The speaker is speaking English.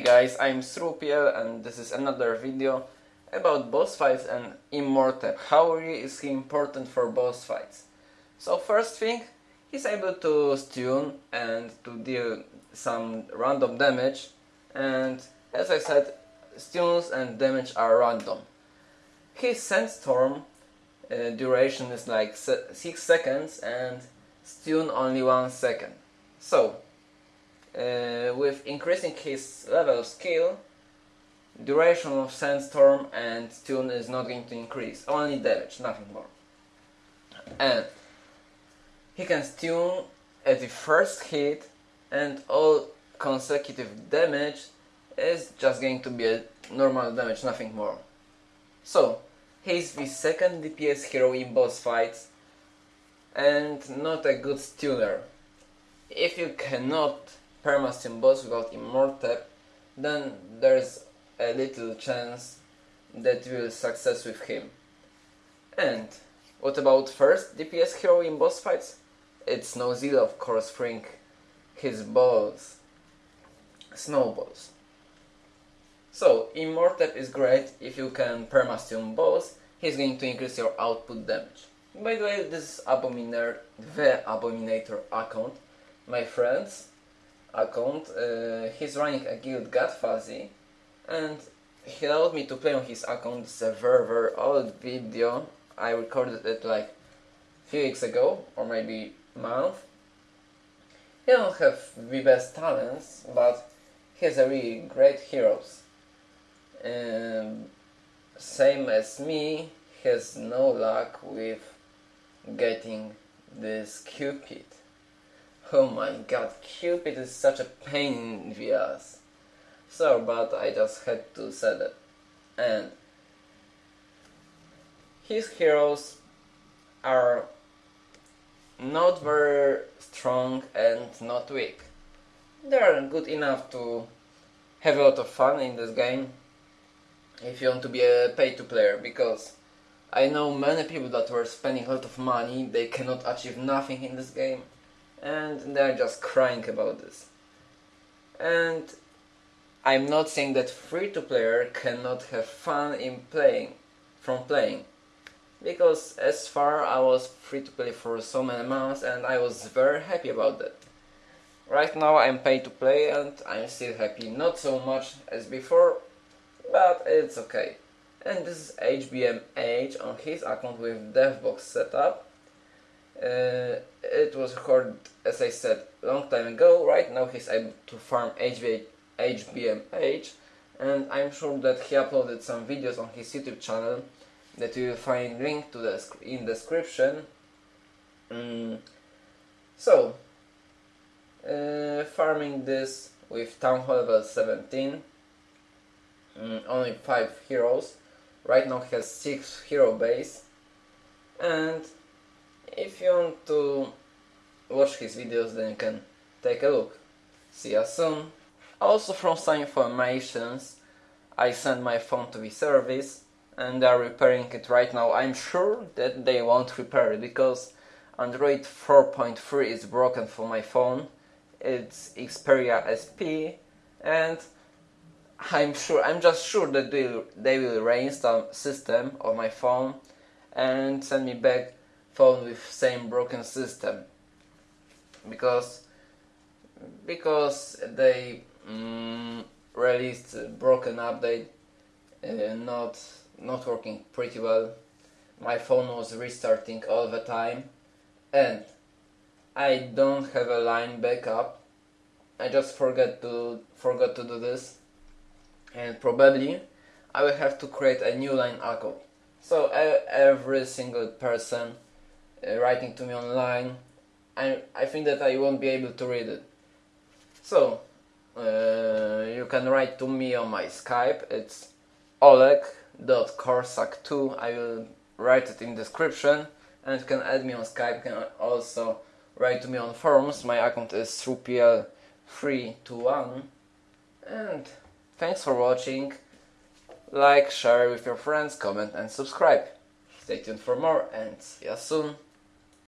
guys, I'm Srupiel and this is another video about boss fights and Imhotep. How is he important for boss fights? So first thing, he's able to stun and to deal some random damage and as I said, stuns and damage are random. His Sandstorm uh, duration is like 6 seconds and stun only 1 second. So, uh, with increasing his level of skill, duration of sandstorm and stun is not going to increase, only damage, nothing more. And he can stun at the first hit and all consecutive damage is just going to be a normal damage, nothing more. So, he's the second DPS hero in boss fights and not a good stunner. If you cannot permastun boss without Imhotep, then there's a little chance that you will success with him. And what about first DPS hero in boss fights? It's Snowzilla of course throwing his balls. Snowballs. So, Imhotep is great if you can permastun boss, he's going to increase your output damage. By the way, this is Abominator, the Abominator account, my friends account. Uh, he's running a guild Got Fuzzy and he allowed me to play on his account. It's a very very old video. I recorded it like few weeks ago or maybe month. He don't have the best talents, but he has a really great heroes. Um, same as me, he has no luck with getting this Cupid. Oh my god, Cupid is such a pain in the ass. So, but I just had to say that. And his heroes are not very strong and not weak. They are good enough to have a lot of fun in this game if you want to be a pay-to player because I know many people that were spending a lot of money, they cannot achieve nothing in this game and they're just crying about this. And I'm not saying that free-to-player cannot have fun in playing, from playing. Because as far I was free to play for so many months and I was very happy about that. Right now I'm paid to play and I'm still happy, not so much as before, but it's okay. And this is HBMH on his account with DevBox setup. Uh, it was recorded, as I said, a long time ago. Right now he's able to farm HB, HBMH and I'm sure that he uploaded some videos on his YouTube channel that you will find link to the in description. Mm. So, uh, farming this with Town Hall level 17, mm, only 5 heroes, right now he has 6 hero base, and if you want to watch his videos then you can take a look. See you soon. Also from some informations, I sent my phone to the service and they are repairing it right now. I'm sure that they won't repair it because Android 4.3 is broken for my phone. It's Xperia SP and I'm sure, I'm just sure that they, they will reinstall system on my phone and send me back phone with same broken system. Because because they mm, released broken update uh, not not working pretty well. My phone was restarting all the time. And I don't have a line backup. I just forget to forgot to do this. And probably I will have to create a new line account so every single person uh, writing to me online, I, I think that I won't be able to read it. So, uh, you can write to me on my Skype, it's oleg.korsak2, I will write it in description, and you can add me on Skype, you can also write to me on forums, my account is thrupiel321, and thanks for watching, like, share with your friends, comment and subscribe. Stay tuned for more and see you soon.